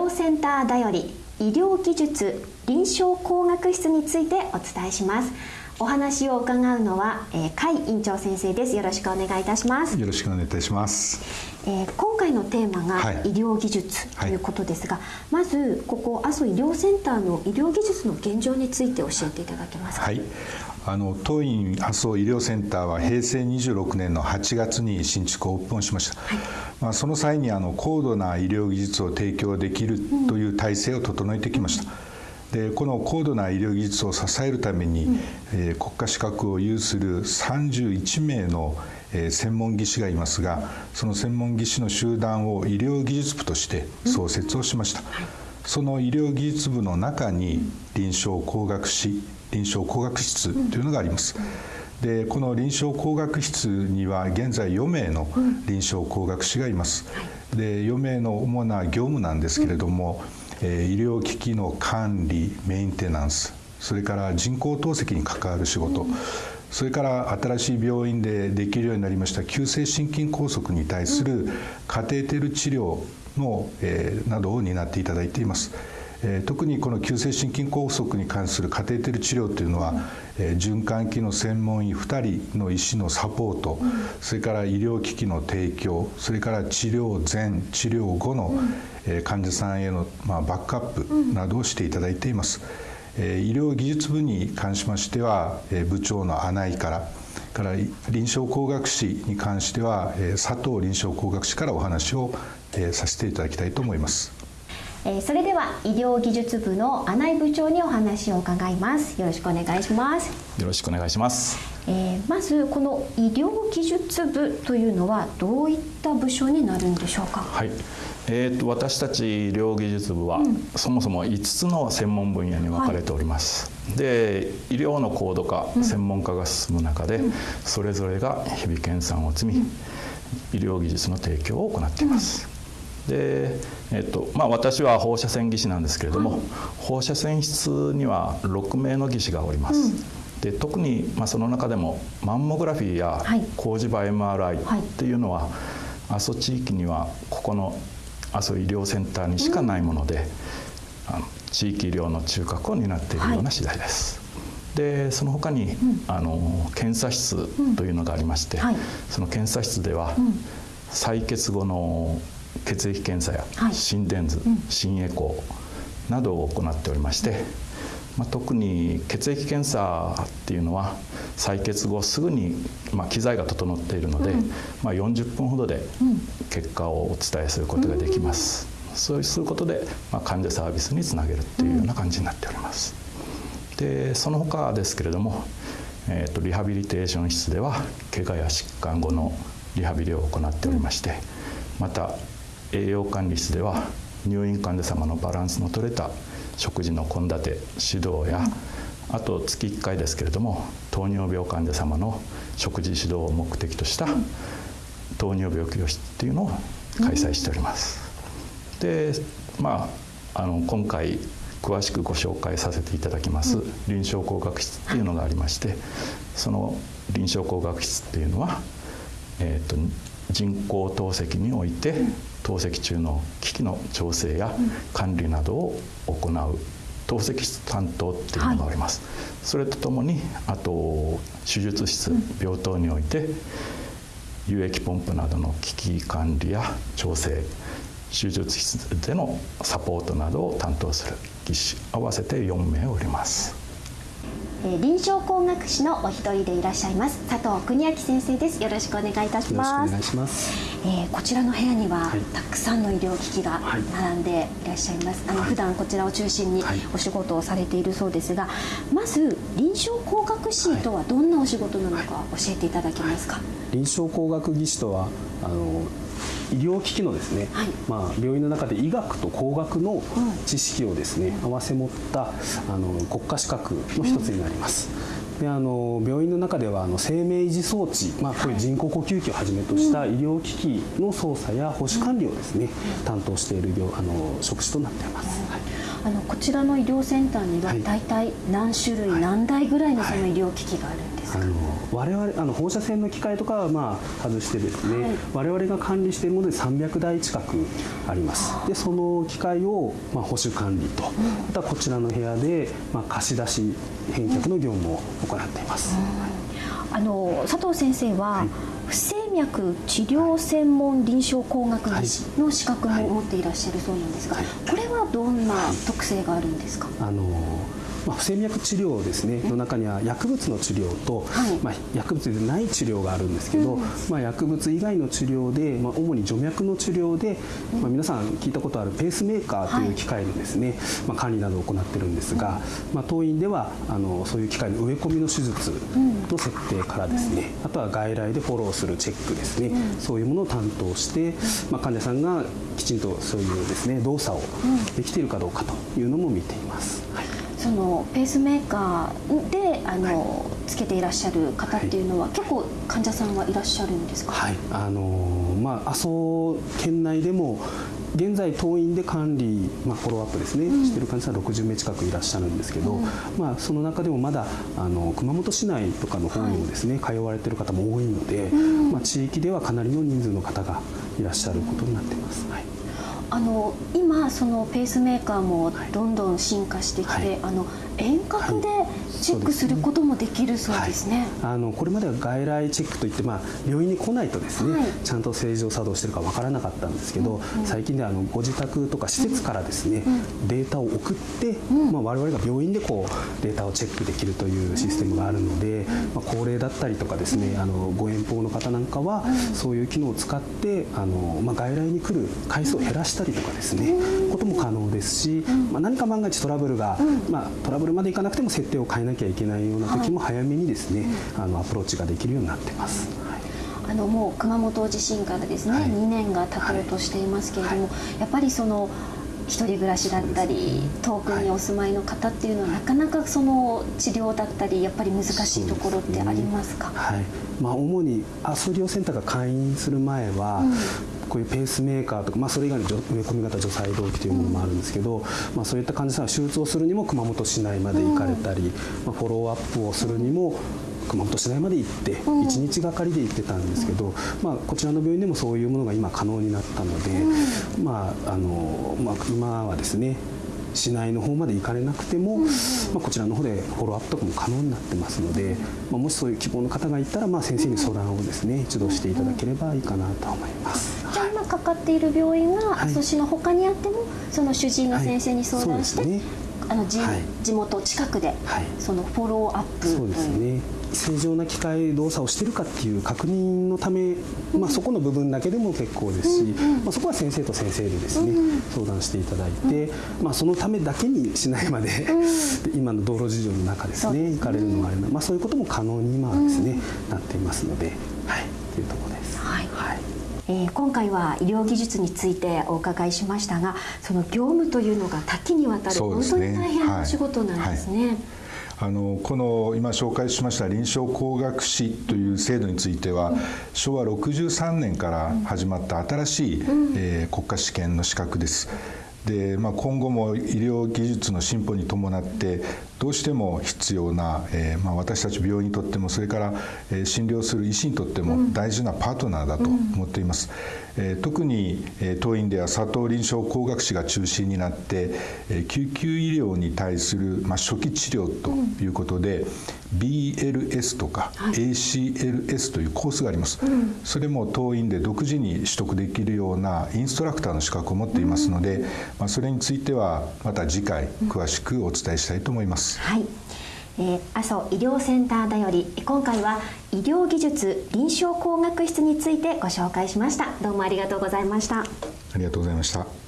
療センターだより医療技術臨床工学室についてお伝えします。お話を伺うのは、えー、甲斐院長先生です。よろしくお願いいたします。よろしくお願いいたします。えー、今回のテーマが医療技術ということですが、はい、まずここ阿蘇医療センターの医療技術の現状について教えていただけますか？はい、あの当院阿蘇医療センターは平成26年の8月に新築オープンしました、はい、まあ、その際にあの高度な医療技術を提供できるという体制を整えてきました。でこの高度な医療技術を支えるために、うん、えー、国家資格を有する31名のえ専門技師がいますがその専門技師の集団を医療技術部として創設をしました、その医療技術部の中に臨床工学士臨床工学室というのがあります、でこの臨床工学室には現在4名の臨床工学士がいます、で4名の主な業務なんですけれども、え医療機器の管理メンテナンスそれから人工透析に関わる仕事、それから新しい病院でできるようになりました急性心筋梗塞に対するカテーテル治療の、えー、などを担っていただいています。えー、特にこの急性心筋梗塞に関するカテーテル治療というのは、えー、循環器の専門医2人の医師のサポート、それから医療機器の提供それから治療前治療後の、えー、患者さんへの、まあ、バックアップなどをしていただいています。医療技術部に関しましては部長の穴井からから臨床工学士に関しては佐藤臨床工学士からお話をさせていただきたいと思います。それでは医療技術部の穴井部長にお話を伺います。よろしくお願いします。よろしくお願いします、えー、まずこの医療技術部というのはどういった部署になるんでしょうか？はいえーと、私たち医療技術部は、うん、そもそも5つの専門分野に分かれております。はい、で医療の高度化、うん、専門化が進む中で、うん、それぞれが日々研鑽を積み、医療技術の提供を行っています。で、えーとまあ、私は放射線技師なんですけれども、はい、放射線室には6名の技師がおります。で特に、まあ、その中でもマンモグラフィーや工事場 MRI っていうのは、はい、阿蘇地域にはここの阿蘇医療センターにしかないもので、あの地域医療の中核を担っているような次第です。でその他に、あの検査室というのがありまして、その検査室では、採血後の血液検査や心電図、心エコーなどを行っておりまして、まあ、特に血液検査っていうのは採血後すぐに、まあ、機材が整っているので、うん、まあ、40分ほどで結果をお伝えすることができます、うん、そうすることで、まあ、患者サービスにつなげるっていうような感じになっております。でその他ですけれども、えーと、リハビリテーション室では怪我や疾患後のリハビリを行っておりましてまた栄養管理室では入院患者様のバランスの取れた食事の献立指導や、あと月1回ですけれども糖尿病患者様の食事指導を目的とした糖尿病教室っていうのを開催しております。でまああの今回詳しくご紹介させていただきます臨床工学室っていうのがありましてその臨床工学室っていうのは、えーと、人工透析において透析中の機器の調整や管理などを行う透析室担当っていうのがあります、はい、それとともにあと手術室、病棟において有液ポンプなどの機器管理や調整手術室でのサポートなどを担当する技師合わせて4名おります。え臨床工学士のお一人でいらっしゃいます佐藤邦明先生です。よろしくお願いいたします。お願いします、えー、こちらの部屋には、はい、たくさんの医療機器が並んでいらっしゃいます、はい、あの普段こちらを中心にお仕事をされているそうですが、まず臨床工学士とはどんなお仕事なのか教えていただけますか、臨床工学技師とはあの医療機器のですね、はい、まあ、病院の中で医学と工学の知識をですね、合わせ持ったあの国家資格の一つになります。であの病院の中ではあの生命維持装置、まあ、こういう人工呼吸器をはじめとした医療機器の操作や保守管理をですね、担当しているあの職種となっています。はい。のあこちらの医療センターには大体何種類、はい、何台ぐらいのその医療機器があるんですあの我々あの放射線の機械とかはまあ外してですね、はい、我々が管理しているもので300台近くあります。でその機械をまあ保守管理と、うん、あとはこちらの部屋でまあ貸し出し返却の業務を行っています、うん、あの佐藤先生は、はい。不整脈治療専門臨床工学技師の資格も持っていらっしゃるそうなんですが、これはどんな特性があるんですか、あのまあ、不整脈治療ですねの中には薬物の治療と、はい、まあ、薬物でない治療があるんですけど、うん、まあ、薬物以外の治療で、まあ、主に除脈の治療で、まあ、皆さん聞いたことあるペースメーカーという機械のですね、はい、まあ、管理などを行ってるんですが、まあ、当院ではあのそういう機械の植え込みの手術の設定からですね、うん、あとは外来でフォローするチェックですね、うん、そういうものを担当して、まあ、患者さんがきちんとそういうですね動作をできているかどうかというのも見ています。はいそのペースメーカーであの、はい、つけていらっしゃる方っていうのは、はい、結構患者さんはいらっしゃるんですか？はい、あのまあ阿蘇県内でも現在当院で管理、まあ、フォローアップですね、うん、してる患者さん60名近くいらっしゃるんですけど、うん、まあ、その中でもまだあの熊本市内とかの方にもですね、はい、通われてる方も多いので、うん、まあ、地域ではかなりの人数の方がいらっしゃることになっています。はいあの今そのペースメーカーもどんどん進化してきて、はい、あの遠隔でチェックすることもできるそうですね。はい、あのこれまでは外来チェックといってまあ病院に来ないとですね、はい、ちゃんと正常作動してるかわからなかったんですけど、うんうん、最近ではあのご自宅とか施設からですね、うん、データを送って、うん、まあ我々が病院でこうデータをチェックできるというシステムがあるので、まあ高齢だったりとかですね、あのご遠方の方なんかはそういう機能を使ってあのまあ外来に来る回数を減らしたりとかですね、ことも可能ですし、まあ何か万が一トラブルが、まあトラブルまでいかなくても設定を変えなきゃいけないような時も早めにですね、はい、あのアプローチができるようになってます。あのもう熊本地震からですね、はい、2年が経とうとしていますけれども、はい、やっぱりその一人暮らしだったり、遠くにお住まいの方っていうのは、なかなかその治療だったりやっぱり難しいところってありますか、ね、はい。まあ、主にアソリオセンターが開院する前は、こういうペースメーカーとか、まあ、それ以外の植え込み型除細動器というものもあるんですけど、まあ、そういった患者さんは手術をするにも熊本市内まで行かれたり、まあ、フォローアップをするにも熊本市内まで行って1日がかりで行ってたんですけど、まあ、こちらの病院でもそういうものが今可能になったので、まああのまあ、今はですね市内の方まで行かれなくても、まあ、こちらの方でフォローアップとかも可能になってますので、まあ、もしそういう希望の方がいたら、まあ、先生に相談をですね一度していただければいいかなと思います。じゃあ今かかっている病院が阿蘇市の他にあっても、その主治医の先生に相談して、はい。ね、あの地,、地元近くで、そのフォローアップ。そうですね正常な機械動作をしてるかっていう確認のため、まあ、そこの部分だけでも結構ですし、まあ、そこは先生と先生でですね、相談していただいて、まあ、そのためだけにしないまで今の道路事情の中ですね行かれるのがあるまあ、そういうことも可能に今はですね、なっていますので、はい、というところです。はい、はい。えー、今回は医療技術についてお伺いしましたがその業務というのが多岐にわたる、ね、本当に大変なお仕事なんですね。はいはいあのこの今紹介しました臨床工学士という制度については、昭和63年から始まった新しい、えー、国家試験の資格です。で、まあ、今後も医療技術の進歩に伴ってどうしても必要な、えーまあ、私たち病院にとってもそれから、えー、診療する医師にとっても大事なパートナーだと思っています。えー、特に、えー、当院では佐藤臨床工学士が中心になって、えー、救急医療に対する、まあ、初期治療ということで、うん BLS とか ACLS というコースがあります、それも当院で独自に取得できるようなインストラクターの資格を持っていますので、まあ、それについてはまた次回詳しくお伝えしたいと思います。はいえー、阿蘇医療センターだより今回は医療技術臨床工学室についてご紹介しました。どうもありがとうございました。ありがとうございました。